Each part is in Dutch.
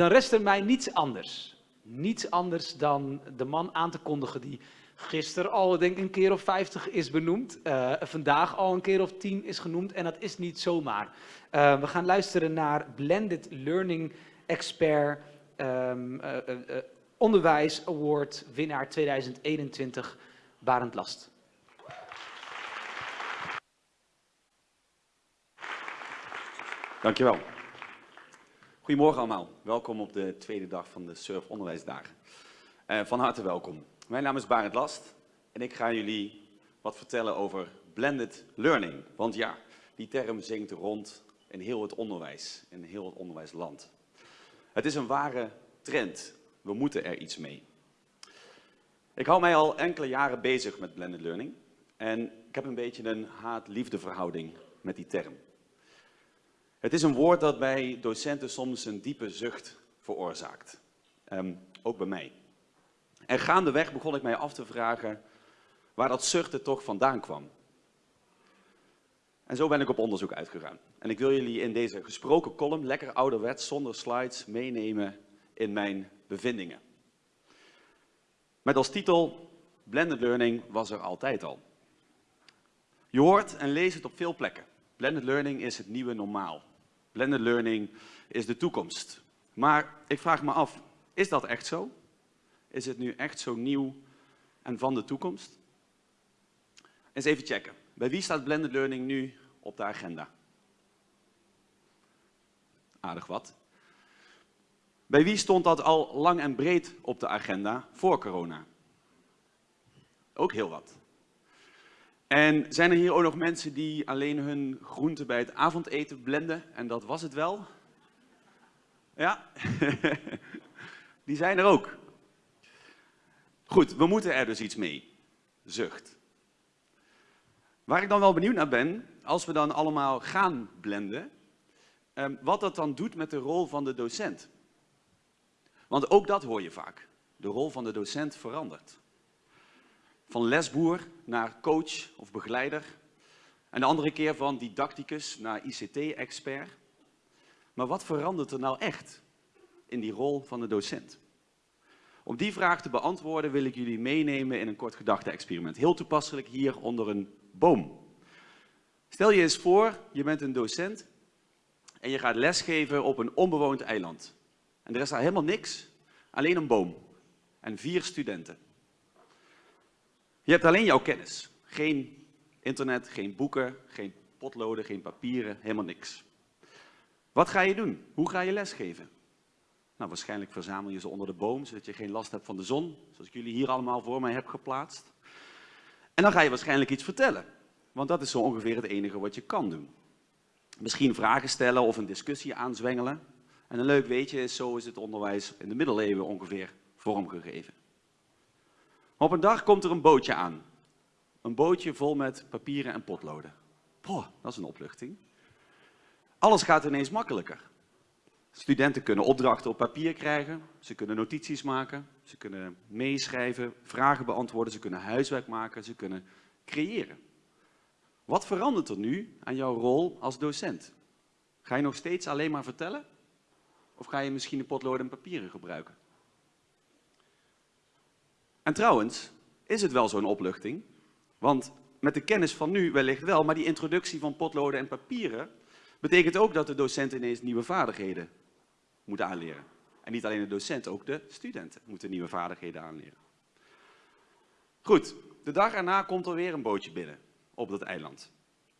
dan rest er mij niets anders. Niets anders dan de man aan te kondigen die gisteren al denk ik een keer of 50 is benoemd. Uh, vandaag al een keer of 10 is genoemd. En dat is niet zomaar. Uh, we gaan luisteren naar Blended Learning Expert um, uh, Onderwijs Award winnaar 2021, Barend Last. Dankjewel. Goedemorgen allemaal. Welkom op de tweede dag van de Surf Onderwijsdagen. Uh, van harte welkom. Mijn naam is Barend Last en ik ga jullie wat vertellen over blended learning. Want ja, die term zingt rond in heel het onderwijs, in heel het onderwijsland. Het is een ware trend. We moeten er iets mee. Ik hou mij al enkele jaren bezig met blended learning en ik heb een beetje een haat-liefde verhouding met die term. Het is een woord dat bij docenten soms een diepe zucht veroorzaakt. Um, ook bij mij. En gaandeweg begon ik mij af te vragen waar dat zuchten toch vandaan kwam. En zo ben ik op onderzoek uitgegaan. En ik wil jullie in deze gesproken column, lekker ouderwets, zonder slides, meenemen in mijn bevindingen. Met als titel, Blended Learning was er altijd al. Je hoort en leest het op veel plekken. Blended Learning is het nieuwe normaal. Blended Learning is de toekomst. Maar ik vraag me af, is dat echt zo? Is het nu echt zo nieuw en van de toekomst? Eens even checken. Bij wie staat blended learning nu op de agenda? Aardig wat. Bij wie stond dat al lang en breed op de agenda voor corona? Ook heel wat. En zijn er hier ook nog mensen die alleen hun groenten bij het avondeten blenden en dat was het wel? Ja, die zijn er ook. Goed, we moeten er dus iets mee. Zucht. Waar ik dan wel benieuwd naar ben, als we dan allemaal gaan blenden, ehm, wat dat dan doet met de rol van de docent. Want ook dat hoor je vaak. De rol van de docent verandert. Van lesboer naar coach of begeleider. En de andere keer van didacticus naar ICT-expert. Maar wat verandert er nou echt in die rol van de docent? Om die vraag te beantwoorden wil ik jullie meenemen in een kort gedachte-experiment. Heel toepasselijk hier onder een boom. Stel je eens voor, je bent een docent en je gaat lesgeven op een onbewoond eiland. En er is daar helemaal niks, alleen een boom en vier studenten. Je hebt alleen jouw kennis. Geen internet, geen boeken, geen potloden, geen papieren, helemaal niks. Wat ga je doen? Hoe ga je lesgeven? Nou, waarschijnlijk verzamel je ze onder de boom, zodat je geen last hebt van de zon, zoals ik jullie hier allemaal voor mij heb geplaatst. En dan ga je waarschijnlijk iets vertellen, want dat is zo ongeveer het enige wat je kan doen. Misschien vragen stellen of een discussie aanzwengelen. En een leuk weetje zo is het onderwijs in de middeleeuwen ongeveer vormgegeven. Op een dag komt er een bootje aan. Een bootje vol met papieren en potloden. Poh, dat is een opluchting. Alles gaat ineens makkelijker. Studenten kunnen opdrachten op papier krijgen, ze kunnen notities maken, ze kunnen meeschrijven, vragen beantwoorden, ze kunnen huiswerk maken, ze kunnen creëren. Wat verandert er nu aan jouw rol als docent? Ga je nog steeds alleen maar vertellen? Of ga je misschien de potloden en papieren gebruiken? En trouwens, is het wel zo'n opluchting? Want met de kennis van nu wellicht wel, maar die introductie van potloden en papieren betekent ook dat de docent ineens nieuwe vaardigheden moet aanleren. En niet alleen de docent, ook de studenten moeten nieuwe vaardigheden aanleren. Goed, de dag erna komt er weer een bootje binnen op dat eiland.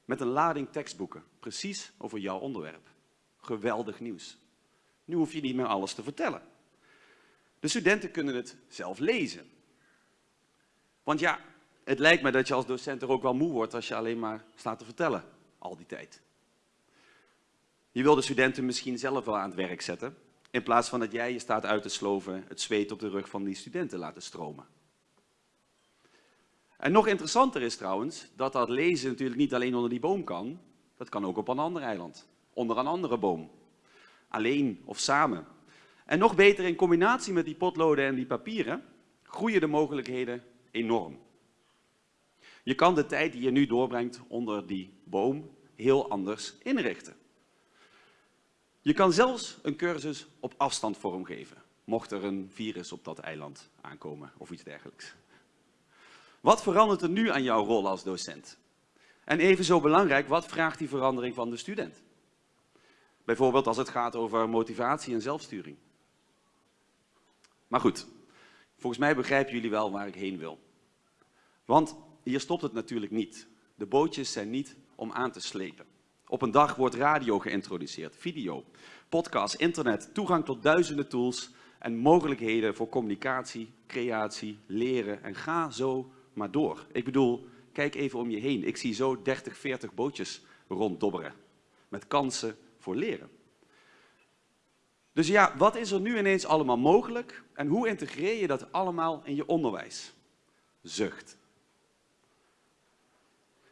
Met een lading tekstboeken, precies over jouw onderwerp. Geweldig nieuws. Nu hoef je niet meer alles te vertellen. De studenten kunnen het zelf lezen. Want ja, het lijkt me dat je als docent er ook wel moe wordt als je alleen maar staat te vertellen, al die tijd. Je wil de studenten misschien zelf wel aan het werk zetten, in plaats van dat jij je staat uit te sloven, het zweet op de rug van die studenten laten stromen. En nog interessanter is trouwens, dat dat lezen natuurlijk niet alleen onder die boom kan, dat kan ook op een ander eiland, onder een andere boom. Alleen of samen. En nog beter in combinatie met die potloden en die papieren, groeien de mogelijkheden enorm. Je kan de tijd die je nu doorbrengt onder die boom heel anders inrichten. Je kan zelfs een cursus op afstand vormgeven, mocht er een virus op dat eiland aankomen of iets dergelijks. Wat verandert er nu aan jouw rol als docent? En even zo belangrijk, wat vraagt die verandering van de student? Bijvoorbeeld als het gaat over motivatie en zelfsturing. Maar goed, volgens mij begrijpen jullie wel waar ik heen wil. Want hier stopt het natuurlijk niet. De bootjes zijn niet om aan te slepen. Op een dag wordt radio geïntroduceerd, video, podcast, internet, toegang tot duizenden tools en mogelijkheden voor communicatie, creatie, leren en ga zo maar door. Ik bedoel, kijk even om je heen. Ik zie zo 30, 40 bootjes ronddobberen met kansen voor leren. Dus ja, wat is er nu ineens allemaal mogelijk en hoe integreer je dat allemaal in je onderwijs? Zucht.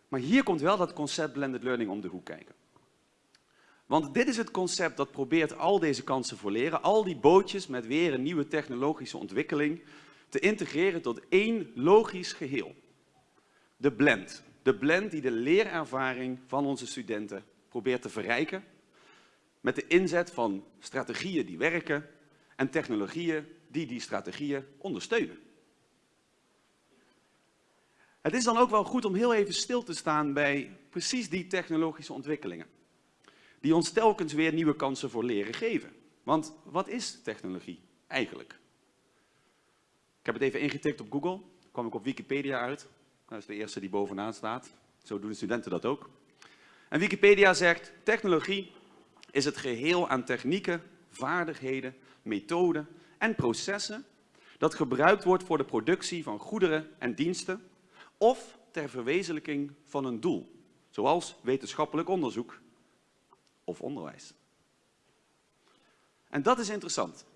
Maar hier komt wel dat concept blended learning om de hoek kijken. Want dit is het concept dat probeert al deze kansen voor leren, al die bootjes met weer een nieuwe technologische ontwikkeling, te integreren tot één logisch geheel. De blend. De blend die de leerervaring van onze studenten probeert te verrijken met de inzet van strategieën die werken en technologieën die die strategieën ondersteunen. Het is dan ook wel goed om heel even stil te staan bij precies die technologische ontwikkelingen. Die ons telkens weer nieuwe kansen voor leren geven. Want wat is technologie eigenlijk? Ik heb het even ingetikt op Google. Kwam ik op Wikipedia uit. Dat is de eerste die bovenaan staat. Zo doen de studenten dat ook. En Wikipedia zegt, technologie is het geheel aan technieken, vaardigheden, methoden en processen dat gebruikt wordt voor de productie van goederen en diensten of ter verwezenlijking van een doel, zoals wetenschappelijk onderzoek of onderwijs. En dat is interessant.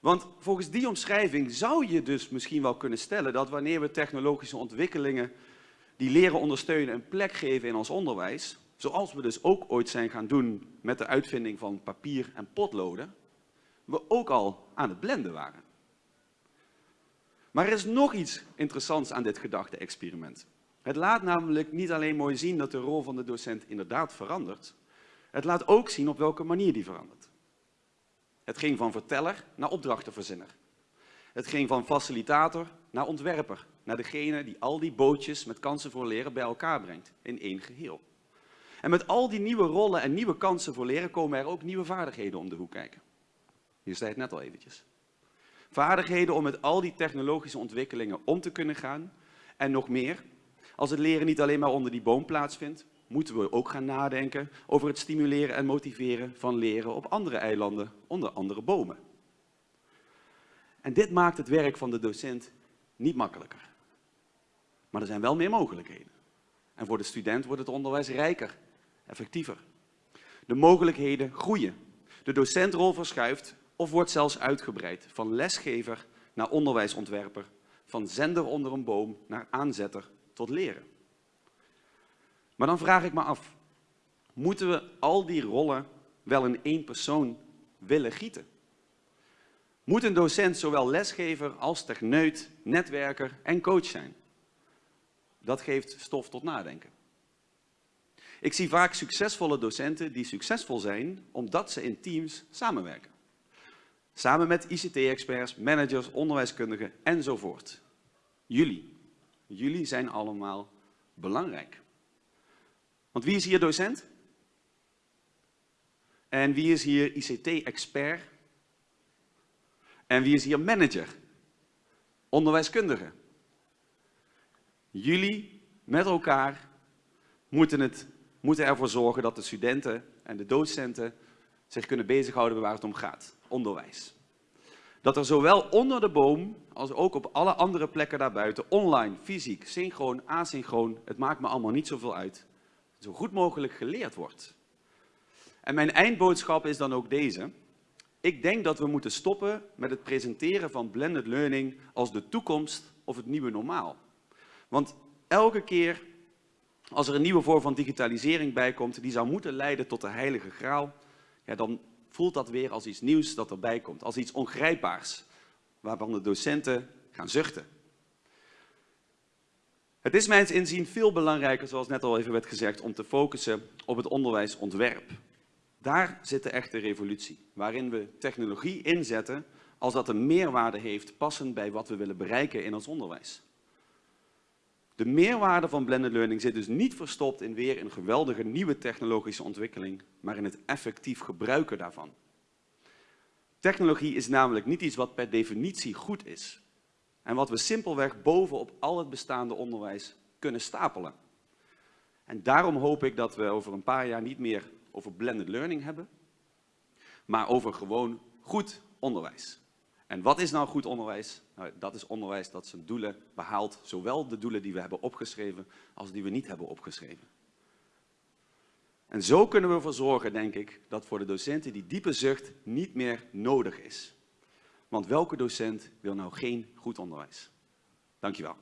Want volgens die omschrijving zou je dus misschien wel kunnen stellen dat wanneer we technologische ontwikkelingen die leren ondersteunen een plek geven in ons onderwijs, zoals we dus ook ooit zijn gaan doen met de uitvinding van papier en potloden, we ook al aan het blenden waren. Maar er is nog iets interessants aan dit gedachte-experiment. Het laat namelijk niet alleen mooi zien dat de rol van de docent inderdaad verandert, het laat ook zien op welke manier die verandert. Het ging van verteller naar opdrachtenverzinner. Het ging van facilitator naar ontwerper, naar degene die al die bootjes met kansen voor leren bij elkaar brengt in één geheel. En met al die nieuwe rollen en nieuwe kansen voor leren komen er ook nieuwe vaardigheden om de hoek kijken. Hier zei het net al eventjes. Vaardigheden om met al die technologische ontwikkelingen om te kunnen gaan. En nog meer, als het leren niet alleen maar onder die boom plaatsvindt, moeten we ook gaan nadenken over het stimuleren en motiveren van leren op andere eilanden onder andere bomen. En dit maakt het werk van de docent niet makkelijker. Maar er zijn wel meer mogelijkheden. En voor de student wordt het onderwijs rijker, effectiever. De mogelijkheden groeien. De docentrol verschuift of wordt zelfs uitgebreid van lesgever naar onderwijsontwerper, van zender onder een boom naar aanzetter tot leren. Maar dan vraag ik me af, moeten we al die rollen wel in één persoon willen gieten? Moet een docent zowel lesgever als techneut, netwerker en coach zijn? Dat geeft stof tot nadenken. Ik zie vaak succesvolle docenten die succesvol zijn omdat ze in teams samenwerken. Samen met ICT-experts, managers, onderwijskundigen enzovoort. Jullie, jullie zijn allemaal belangrijk. Want wie is hier docent? En wie is hier ICT-expert? En wie is hier manager? Onderwijskundige. Jullie met elkaar moeten, het, moeten ervoor zorgen dat de studenten en de docenten zich kunnen bezighouden waar het om gaat. Onderwijs. Dat er zowel onder de boom als ook op alle andere plekken daarbuiten, online, fysiek, synchroon, asynchroon, het maakt me allemaal niet zoveel uit, zo goed mogelijk geleerd wordt. En mijn eindboodschap is dan ook deze. Ik denk dat we moeten stoppen met het presenteren van blended learning als de toekomst of het nieuwe normaal. Want elke keer als er een nieuwe vorm van digitalisering bij komt, die zou moeten leiden tot de heilige graal, ja, dan voelt dat weer als iets nieuws dat erbij komt, als iets ongrijpbaars, waarvan de docenten gaan zuchten. Het is mijns inzien veel belangrijker, zoals net al even werd gezegd, om te focussen op het onderwijsontwerp. Daar zit de echte revolutie, waarin we technologie inzetten als dat een meerwaarde heeft passend bij wat we willen bereiken in ons onderwijs. De meerwaarde van blended learning zit dus niet verstopt in weer een geweldige nieuwe technologische ontwikkeling, maar in het effectief gebruiken daarvan. Technologie is namelijk niet iets wat per definitie goed is en wat we simpelweg bovenop al het bestaande onderwijs kunnen stapelen. En daarom hoop ik dat we over een paar jaar niet meer over blended learning hebben, maar over gewoon goed onderwijs. En wat is nou goed onderwijs? Nou, dat is onderwijs dat zijn doelen behaalt, zowel de doelen die we hebben opgeschreven als die we niet hebben opgeschreven. En zo kunnen we ervoor zorgen, denk ik, dat voor de docenten die diepe zucht niet meer nodig is. Want welke docent wil nou geen goed onderwijs? Dankjewel.